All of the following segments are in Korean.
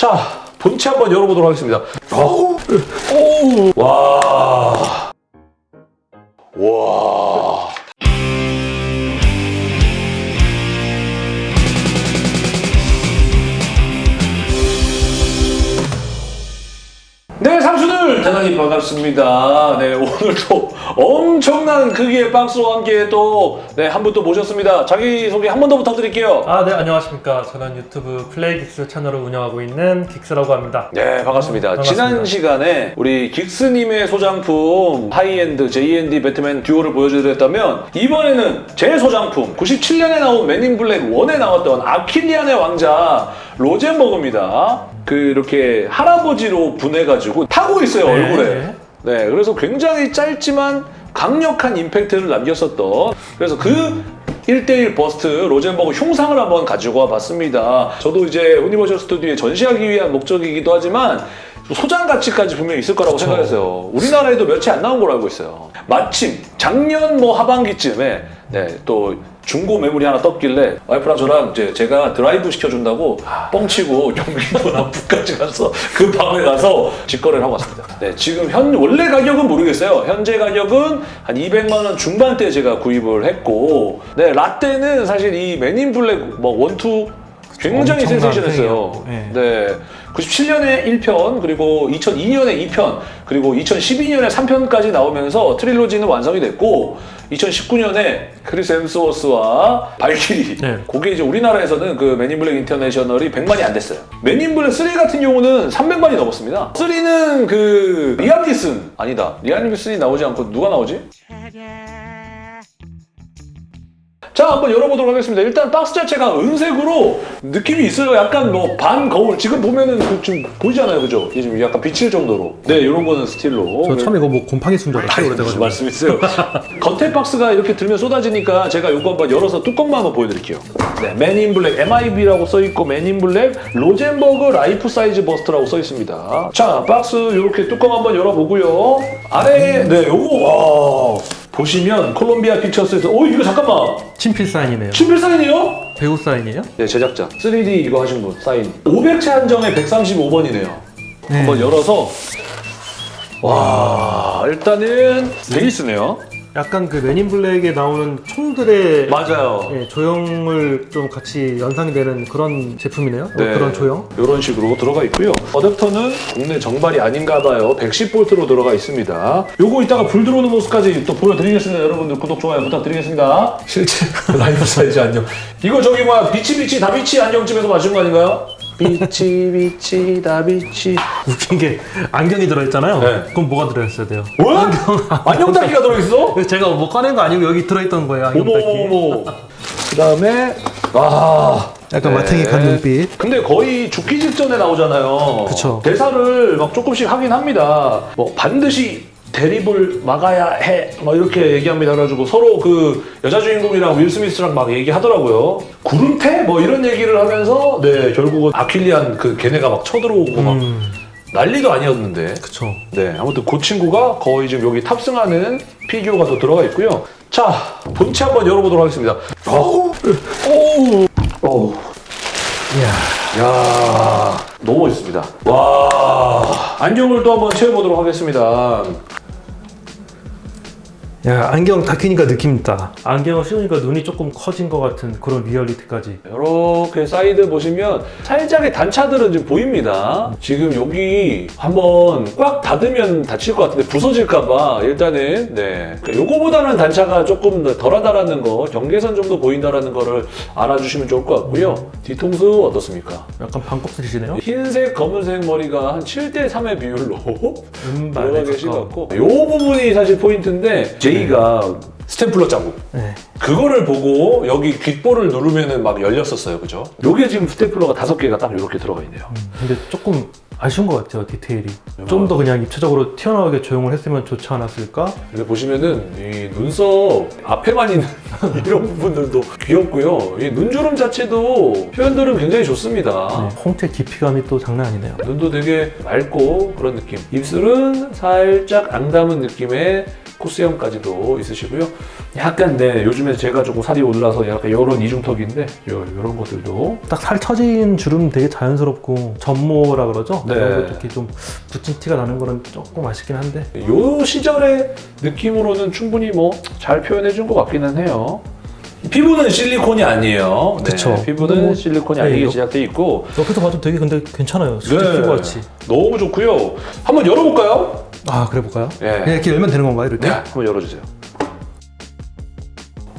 자, 본체 한번 열어보도록 하겠습니다. 어우, 오, 와, 와. 반갑습니다. 네, 오늘도 엄청난 크기의 박스와 함께 또, 네, 한 분 또 모셨습니다. 자기소개 한 번 더 부탁드릴게요. 아, 네, 안녕하십니까. 저는 유튜브 플레이 긱스 채널을 운영하고 있는 긱스라고 합니다. 네, 반갑습니다. 반갑습니다. 지난 시간에 우리 긱스님의 소장품 high-end JND 배트맨 듀오를 보여드렸다면 이번에는 제 소장품 97년에 나온 맨인 블랙 1에 나왔던 아킬리안의 왕자 로젠버그입니다. 그 이렇게 할아버지로 분해가지고 타고 있어요, 네. 얼굴에. 네, 그래서 굉장히 짧지만 강력한 임팩트를 남겼었던 그래서 그 1대1 버스트 로젠버그 흉상을 한번 가지고 와봤습니다. 저도 이제 유니버셜 스튜디오에 전시하기 위한 목적이기도 하지만 소장 가치까지 분명히 있을 거라고 생각했어요. 우리나라에도 며칠 안 나온 걸로 알고 있어요. 마침 작년 뭐 하반기쯤에 네, 또 중고 매물이 하나 떴길래 와이프랑 저랑 이제 제가 드라이브 시켜준다고 뻥치고 경기도 남부까지 가서 그 밤에 가서 직거래를 하고 왔습니다. 네, 지금 현 원래 가격은 모르겠어요. 현재 가격은 한 200만 원 중반대 제가 구입을 했고, 네 라떼는 사실 이 맨인 블랙 뭐 one two 굉장히 센세이션했어요. 팩이었고, 네. 97년에 1편, 그리고 2002년에 2편, 그리고 2012년에 3편까지 나오면서 trilogy는 완성이 됐고, 2019년에 크리스 헴스워스와 발키리. 네. 그게 이제 우리나라에서는 그 맨인 블랙 인터내셔널이 100만이 안 됐어요. 맨인 블랙 3 같은 경우는 300만이 넘었습니다. 3는 그 리암 니슨 아니다. 리암 니슨이 나오지 않고 누가 나오지? 자 한번 열어보도록 하겠습니다. 일단 박스 자체가 은색으로 느낌이 있어요. 약간 뭐 반 거울 지금 보면은 그 좀 보이잖아요, 그죠? 이게 지금 약간 비칠 정도로. 네, 이런 거는 스틸로. 저 처음에 이거 뭐 곰팡이 슨 줄 알았어요. 무슨 그래가지고. 말씀이세요? 겉에 박스가 이렇게 들면 쏟아지니까 제가 이거 한번 열어서 뚜껑만 한번 보여드릴게요. 네, 맨인 블랙 MIB라고 써있고 맨인 블랙 로젠버그 life size bust라고 써있습니다. 자, 박스 이렇게 뚜껑 한번 열어보고요. 아래에 네, 요거 와 보시면 콜롬비아 픽처스에서 오 이거 잠깐만 친필 사인이네요. 친필 사인이요? 배우 사인이에요? 네, 제작자 3D 이거 하신 분 사인 500체 한정에 135번이네요. 네. 한번 열어서 와 일단은 베이스네요. 약간 그 맨인 블랙에 나오는 총들의 맞아요. 예, 조형을 좀 같이 연상되는 그런 제품이네요. 어, 그런 조형. 이런 식으로 들어가 있고요. 어댑터는 국내 정발이 아닌가 봐요. 110V로 들어가 있습니다. 요거 이따가 불 들어오는 모습까지 또 보여드리겠습니다. 여러분들 구독, 좋아요 부탁드리겠습니다. 실제 life size 안경. 이거 저기 뭐야 비치비치 다비치 안경집에서 맞춘 거 아닌가요? 비치 비치 다 비치 웃긴 게 안경이 들어있잖아요. 네. 그럼 뭐가 들어있어야 돼요? 뭐? 안경 닦기가 들어있어? 제가 뭐 꺼낸 거 아니고 여기 들어있던 거예요. 안경 어머 닦기. 어머 그 다음에 아 약간 마탱이 간 눈빛. 근데 거의 죽기 직전에 나오잖아요. 그쵸. 대사를 막 조금씩 하긴 합니다. 뭐 반드시 대립을 막아야 해. 막 이렇게 얘기합니다. 그래가지고 서로 그 여자 주인공이랑 윌 스미스랑 막 얘기하더라고요. 구름태? 뭐 이런 얘기를 하면서 네 결국은 아킬리안 그 걔네가 막 쳐들어오고 막 음, 난리도 아니었는데. 그쵸. 네, 아무튼 그 친구가 거의 지금 여기 탑승하는 피규어가 또 들어가 있고요. 자, 본체 한번 열어보도록 하겠습니다. 어우, 어우, 어우. 이야. 야 너무 멋있습니다. 와, 안경을 또 한번 씌워보도록 하겠습니다. 야 안경 다 끼니까 느낌 있다. 안경을 씌우니까 눈이 조금 커진 것 같은 그런 리얼리티까지. 이렇게 사이드 보시면 살짝의 단차들은 좀 보입니다. 지금 여기 한번 꽉 닫으면 닫힐 것 같은데 부서질까봐 일단은 네 요거보다는 단차가 조금 더 덜하다라는 거 경계선 정도 보인다라는 거를 알아주시면 좋을 것 같고요. 뒤통수 어떻습니까? 약간 반곱슬이시네요. 흰색 검은색 머리가 한 7대 3의 비율로 음반에 들어가 계신 것. 같고 요 부분이 사실 포인트인데 제이가 스탬플러 자국 네. 그거를 보고 여기 귓볼을 누르면은 막 열렸었어요 그죠? 요게 지금 스탬플러가 다섯 개가 딱 이렇게 들어가 있네요 근데 조금 아쉬운 것 같아요 디테일이. 좀 더 그냥 입체적으로 튀어나오게 조형을 했으면 좋지 않았을까? 근데 보시면은 이 눈썹 앞에만 있는 이런 부분들도 귀엽고요 이 눈주름 자체도 표현들은 굉장히 좋습니다 네, 홍채 깊이감이 또 장난 아니네요. 눈도 되게 맑고 그런 느낌 입술은 살짝 앙담은 느낌의 코스형까지도 있으시고요. 약간 네 요즘에 제가 조금 살이 올라서 약간 이런 이중턱인데 요 이런 것들도 딱 살 처진 주름 되게 자연스럽고 전모라 그러죠? 네. 그런 것도 이렇게 좀 붙인 티가 나는 거는 조금 아쉽긴 한데 요 시절의 느낌으로는 충분히 뭐 잘 표현해 준 것 같기는 해요. 피부는 실리콘이 아니에요. 네, 그쵸. 피부는 뭐, 실리콘이 네, 아니게 이거- 제작돼 있고 옆에서 봐도 되게 근데 괜찮아요. 실제 네. 피부 같이. 너무 좋고요. 한번 열어볼까요? 아 그래 볼까요? 예. 그냥 이렇게 열면 되는 건가요? 이렇게? 네, 한번 열어주세요.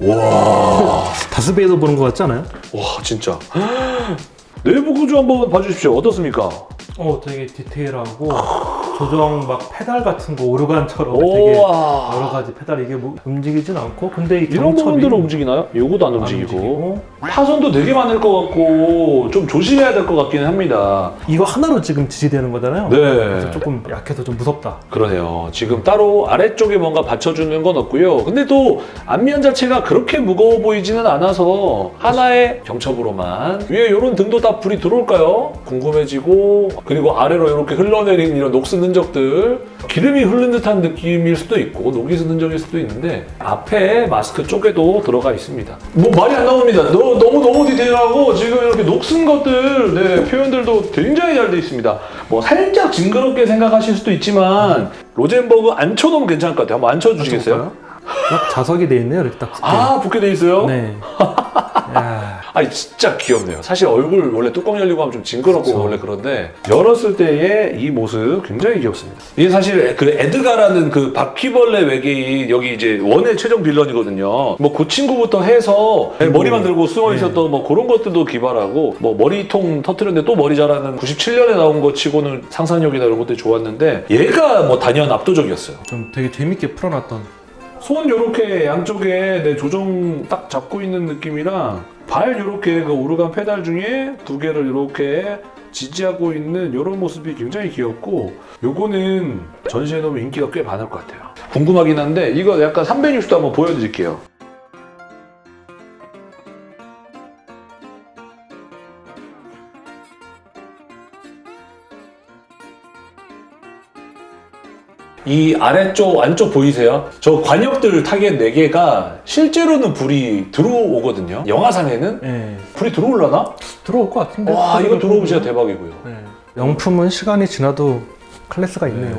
와, 다스베이더 보는 것 같지 않아요? 와 진짜. 내부 구조 한번 봐주십시오. 어떻습니까? 어 되게 디테일하고 조정 막 페달 같은 거 오르간처럼 되게 여러. 가지 페달 이게 뭐 움직이진 않고 근데 이 이런 경첩이 부분들은 움직이나요? 요거도 안안 움직이고. 움직이고 파손도 되게 많을 것 같고 좀 조심해야 될 것 같기는 합니다. 이거 하나로 지금 지지되는 거잖아요. 네. 그래서 조금 약해서 좀 무섭다. 그러네요. 지금 따로 아래쪽에 뭔가 받쳐주는 건 없고요. 근데 또 앞면 자체가 그렇게 무거워 보이지는 않아서 하나의 경첩으로만 위에 이런 등도 다 불이 들어올까요? 궁금해지고 그리고 아래로 이렇게 흘러내리는 이런 녹슨 흔적들 기름이 흐른 듯한 느낌일 수도 있고 녹이 쓴 흔적일 수도 있는데 앞에 마스크 쪽에도 들어가 있습니다. 뭐 말이 안 나옵니다. 너, 너무 너무 디테일하고 지금 이렇게 녹슨 것들 네, 표현들도 굉장히 잘 돼 있습니다. 뭐 살짝 징그럽게 생각하실 수도 있지만 로젠버그 앉혀놓으면 괜찮을 것 같아요. 한번 앉혀주시겠어요? 딱 자석이 돼 있네요. 이렇게 딱 붙게. 아 붙게 돼 있어요? 네. 야, 아니 진짜 귀엽네요. 사실 얼굴 원래 뚜껑 열리고 하면 좀 징그럽고 그쵸. 원래 그런데 열었을 때의 이 모습 굉장히 귀엽습니다. 이게 사실 그 에드가라는 그 바퀴벌레 외계인 여기 이제 원의 최종 빌런이거든요. 뭐 그 친구부터 해서 머리 만 들고 숨어 네. 있었던 뭐 그런 것들도 기발하고 뭐 머리통 터트렸는데 또 머리 자라는 97년에 나온 거 치고는 상상력이나 이런 것들이 좋았는데 얘가 뭐 단연 압도적이었어요. 좀 되게 재밌게 풀어놨던. 손 요렇게 양쪽에 내 조정 딱 잡고 있는 느낌이랑 발 요렇게 그 오르간 페달 중에 두 개를 요렇게 지지하고 있는 이런 모습이 굉장히 귀엽고 요거는 전시해 놓으면 인기가 꽤 많을 것 같아요. 궁금하긴 한데 이거 약간 360도 한번 보여드릴게요 이 아래쪽 안쪽 보이세요? 저 과녁들 타겟 4개가 실제로는 불이 들어오거든요 영화상에는 네. 불이 들어올라나? 들어올 것 같은데. 와 이거 들어오면 진짜 대박이고요 네. 명품은 시간이 지나도 클래스가 있네요.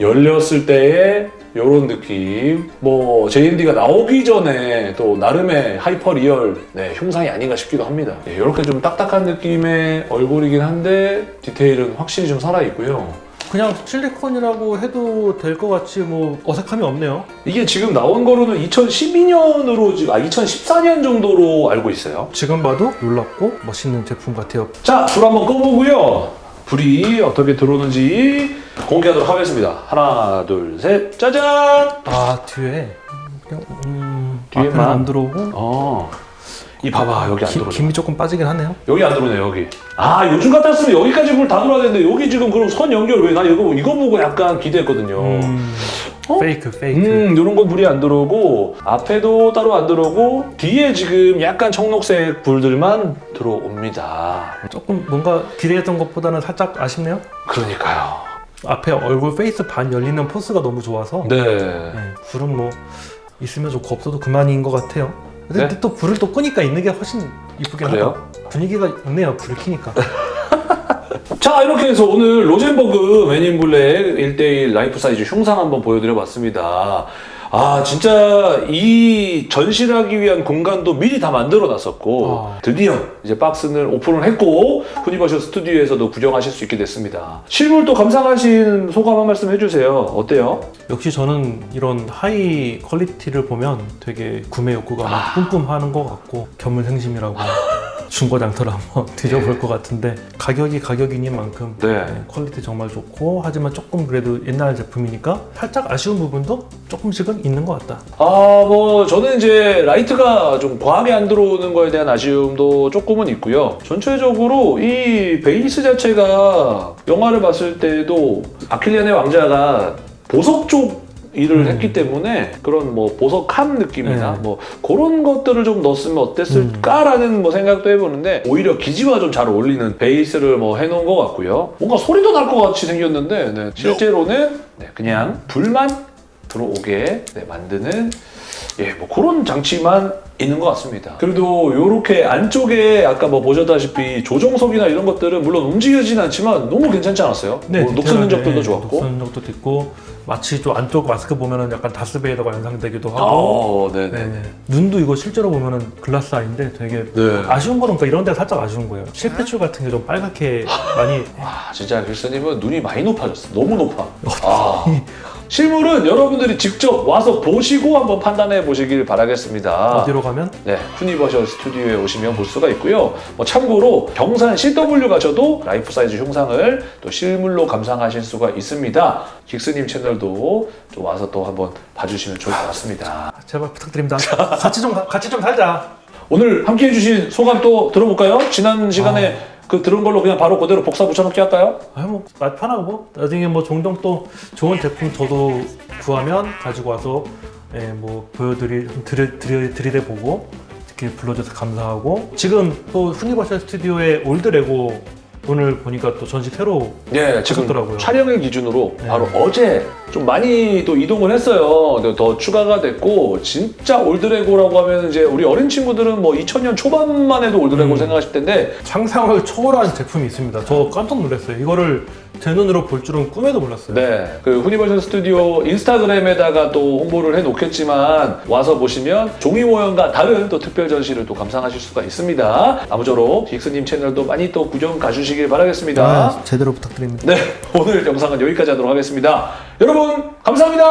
열렸을 때의 이런 느낌 뭐 JND가 나오기 전에 또 나름의 hyper real 네, 흉상이 아닌가 싶기도 합니다 이렇게 좀 딱딱한 느낌의 얼굴이긴 한데 디테일은 확실히 좀 살아있고요 그냥 실리콘이라고 해도 될 것 같이 뭐 어색함이 없네요. 이게 지금 나온 거로는 2012년으로 지금 아 2014년 정도로 알고 있어요 지금 봐도 놀랍고 멋있는 제품 같아요. 자, 불 한번 꺼보고요. 불이 어떻게 들어오는지 공개하도록 하겠습니다. 하나, 둘, 셋, 짜잔! 아 뒤에 그냥 음, 뒤에만? 앞에는 안 들어오고 어, 이 봐봐 여기 안 김- 들어오네. 김이 조금 빠지긴 하네요. 여기 안 들어오네 여기. 아 요즘 같았으면 여기까지 불 다 들어와야 되는데 여기 지금 그럼 선 연결 왜 나 이거 이거 보고 약간 기대했거든요. 음, 어? fake fake. 음, 이런 건 불이 안 들어오고 앞에도 따로 안 들어오고 뒤에 지금 약간 청록색 불들만 들어옵니다. 조금 뭔가 기대했던 것보다는 살짝 아쉽네요. 그러니까요. 앞에 얼굴 face 반 열리는 force가 너무 좋아서 네. 네, 불은 뭐 있으면 좋고 없어도 그만인 것 같아요. 근데 네? 또 불을 또 끄니까 있는 게 훨씬 이쁘긴? 하다. 분위기가 있네요. 불을 켜니까. 자 이렇게 해서 오늘 로젠버그 맨인 블랙 1대1 life size 흉상 한번 보여드려 봤습니다 아 진짜 이 전시를 하기 위한 공간도 미리 다 만들어 놨었고 아. 드디어 이제 박스는 오픈을 했고 후니버셜 스튜디오에서도 구경하실 수 있게 됐습니다 실물 또 감상하신 소감 한 말씀 해주세요 어때요? 역시 저는 이런 high quality를 보면 되게 구매 욕구가 막 뿜뿜하는 것 같고 견물생심이라고 중고장터를 한번 뒤져볼 것 같은데 가격이 가격이니만큼 네. 네, quality 정말 좋고 하지만 조금 그래도 옛날 제품이니까 살짝 아쉬운 부분도 조금씩은 있는 것 같다. 아, 뭐, 저는 이제 라이트가 좀 과하게 안 들어오는 거에 대한 아쉬움도 조금은 있고요. 전체적으로 이 베이스 자체가 영화를 봤을 때도 아킬리안의 왕자가 보석 쪽 일을 음. 했기 때문에 그런 뭐 보석함 느낌이나 네. 뭐 그런 것들을 좀 넣었으면 어땠을까라는 뭐 생각도 해보는데 오히려 기지와 좀 잘 어울리는 베이스를 뭐 해놓은 것 같고요. 뭔가 소리도 날 것 같이 생겼는데 네, 실제로는 네, 그냥 불만 들어오게 네, 만드는 예, 뭐 그런 장치만 있는 것 같습니다. 그래도 이렇게 안쪽에 아까 뭐 보셨다시피 조정석이나 이런 것들은 물론 움직여지진 않지만 너무 괜찮지 않았어요? 뭐 녹슨 흔적들도 좋았고. 녹슨 흔적도 있고 마치 좀 안쪽 마스크 보면은 약간 다스베이더가 연상되기도 하고 아, 네네. 네네. 눈도 이거 실제로 보면은 glass eye인데 되게 네. 아쉬운 거는 그러니까 이런 데가 살짝 아쉬운 거예요. 실핏줄 같은 게 좀 빨갛게 많이 아, 진짜 긱스님은 눈이 많이 높아졌어. 너무 높아. 아. 실물은 여러분들이 직접 와서 보시고 한번 판단해 보시길 바라겠습니다. 어디로 가면 네, 후니버셜 스튜디오에 오시면 볼 수가 있고요. 뭐 참고로 경산 CW 가셔도 life size 흉상을 또 실물로 감상하실 수가 있습니다. 긱스님 채널도 좀 와서 또 한번 봐주시면 좋을 것 같습니다. 제발 부탁드립니다. 같이 좀 가- 같이 좀 살자. 오늘 함께 해 주신 소감 또 들어볼까요? 지난 시간에 그 들은 걸로 그냥 바로 그대로 복사 붙여넣기 할까요? 아유 뭐 나- 편하고 뭐 나중에 뭐 종종 또 좋은 제품 저도 구하면 가지고 와서 예, 뭐 보여드리 드리, 드리, 들이대 보고 이렇게 불러줘서 감사하고 지금 또 후니버셜 스튜디오의 old 레고 오늘 보니까 또 전시 새로 네, 지금 하셨더라고요. 촬영일 기준으로 네. 바로 어제 좀 많이 또 이동을 했어요. 근데 더 추가가 됐고 진짜 올드레고라고 하면 이제 우리 어린 친구들은 뭐 2000년 초반만 해도 올드레고 음. 생각하실 텐데 상상을 초월한 제품이 있습니다. 저 깜짝 놀랐어요. 이거를 제 눈으로 볼 줄은 꿈에도 몰랐어요. 네, 그 후니버셜 스튜디오 인스타그램에다가 또 홍보를 해 놓겠지만 와서 보시면 종이 모형과 다른 또 특별 전시를 또 감상하실 수가 있습니다. 아무쪼록 딕스님 채널도 많이 또 구경 가 주시길 바라겠습니다. 아, 제대로 부탁드립니다. 네, 오늘 영상은 여기까지 하도록 하겠습니다. 여러분, 감사합니다.